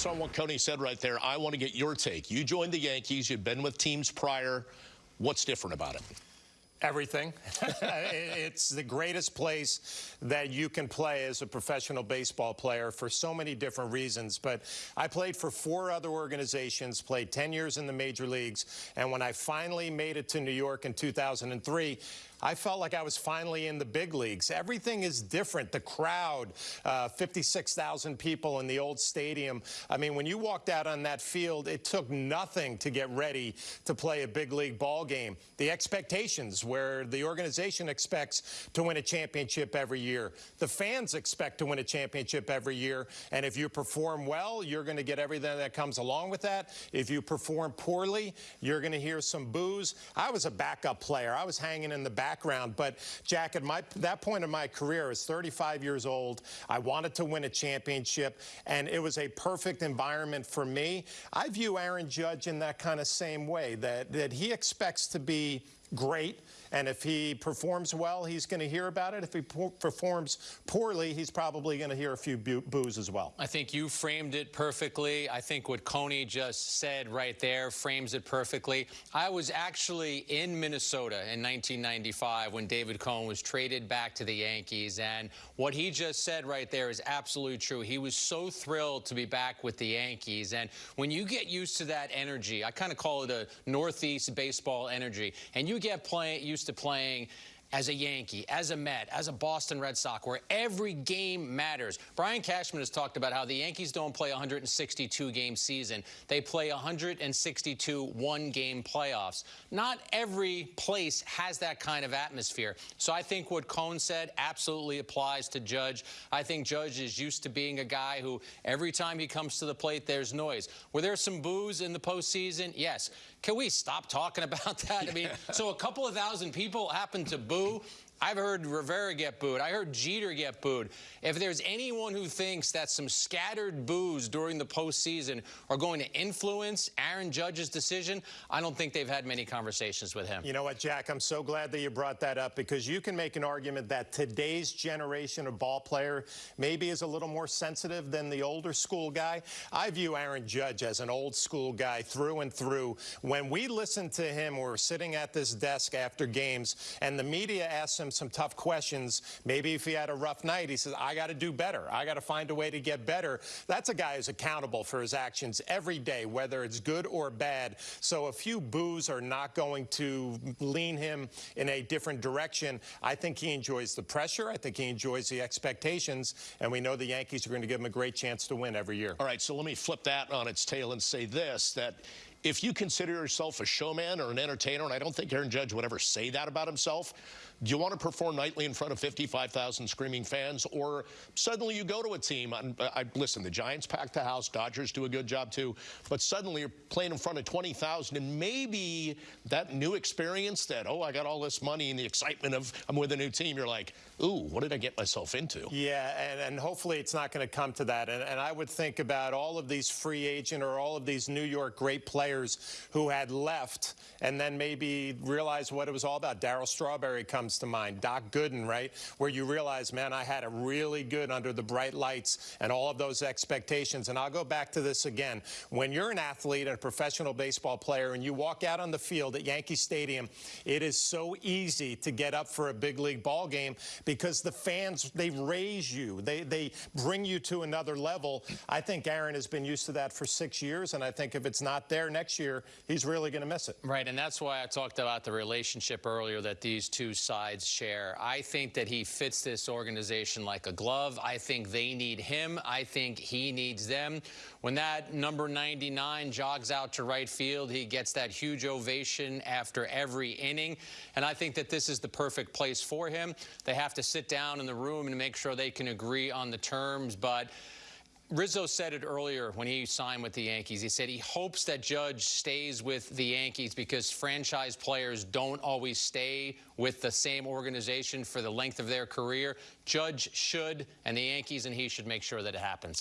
So on what Coney said right there, I want to get your take. You joined the Yankees. You've been with teams prior. What's different about it? Everything. it's the greatest place that you can play as a professional baseball player for so many different reasons. But I played for four other organizations, played 10 years in the major leagues, and when I finally made it to New York in 2003, I felt like I was finally in the big leagues. Everything is different. The crowd, uh, 56,000 people in the old stadium. I mean, when you walked out on that field, it took nothing to get ready to play a big league ball game. The expectations where the organization expects to win a championship every year. The fans expect to win a championship every year. And if you perform well, you're going to get everything that comes along with that. If you perform poorly, you're going to hear some boos. I was a backup player. I was hanging in the back background. But, Jack, at my, that point in my career, I was 35 years old. I wanted to win a championship, and it was a perfect environment for me. I view Aaron Judge in that kind of same way, that, that he expects to be great. And if he performs well, he's going to hear about it. If he performs poorly, he's probably going to hear a few boos as well. I think you framed it perfectly. I think what Coney just said right there frames it perfectly. I was actually in Minnesota in 1995 when David Cone was traded back to the Yankees. And what he just said right there is absolutely true. He was so thrilled to be back with the Yankees. And when you get used to that energy, I kind of call it a Northeast baseball energy, and you get playing used to playing as a Yankee, as a Met, as a Boston Red Sox, where every game matters. Brian Cashman has talked about how the Yankees don't play 162 game season. They play 162 one game playoffs. Not every place has that kind of atmosphere. So I think what Cone said absolutely applies to Judge. I think Judge is used to being a guy who every time he comes to the plate, there's noise. Were there some boos in the postseason? Yes. Can we stop talking about that? I mean, so a couple of thousand people happen to boo boo. I've heard Rivera get booed. I heard Jeter get booed. If there's anyone who thinks that some scattered boos during the postseason are going to influence Aaron Judge's decision, I don't think they've had many conversations with him. You know what, Jack? I'm so glad that you brought that up because you can make an argument that today's generation of ball player maybe is a little more sensitive than the older school guy. I view Aaron Judge as an old school guy through and through. When we listen to him, we're sitting at this desk after games, and the media asks him some tough questions. Maybe if he had a rough night, he says, I got to do better. I got to find a way to get better. That's a guy who's accountable for his actions every day, whether it's good or bad. So a few boos are not going to lean him in a different direction. I think he enjoys the pressure. I think he enjoys the expectations. And we know the Yankees are going to give him a great chance to win every year. All right, so let me flip that on its tail and say this, that if you consider yourself a showman or an entertainer, and I don't think Aaron Judge would ever say that about himself, do you want to perform nightly in front of 55,000 screaming fans, or suddenly you go to a team, and uh, I, listen, the Giants pack the house, Dodgers do a good job too, but suddenly you're playing in front of 20,000, and maybe that new experience that, oh, I got all this money and the excitement of I'm with a new team, you're like, ooh, what did I get myself into? Yeah, and, and hopefully it's not going to come to that. And, and I would think about all of these free agent or all of these New York great players who had left and then maybe realized what it was all about. Darryl Strawberry comes to mind, Doc Gooden, right? Where you realize, man, I had a really good under the bright lights and all of those expectations. And I'll go back to this again. When you're an athlete and a professional baseball player and you walk out on the field at Yankee Stadium, it is so easy to get up for a big league ball game because the fans, they raise you. They, they bring you to another level. I think Aaron has been used to that for six years, and I think if it's not there next year, he's really going to miss it. Right, and that's why I talked about the relationship earlier that these two sides share. I think that he fits this organization like a glove. I think they need him. I think he needs them. When that number 99 jogs out to right field, he gets that huge ovation after every inning. And I think that this is the perfect place for him. They have to sit down in the room and make sure they can agree on the terms. But Rizzo said it earlier when he signed with the Yankees. He said he hopes that Judge stays with the Yankees because franchise players don't always stay with the same organization for the length of their career. Judge should, and the Yankees and he should make sure that it happens.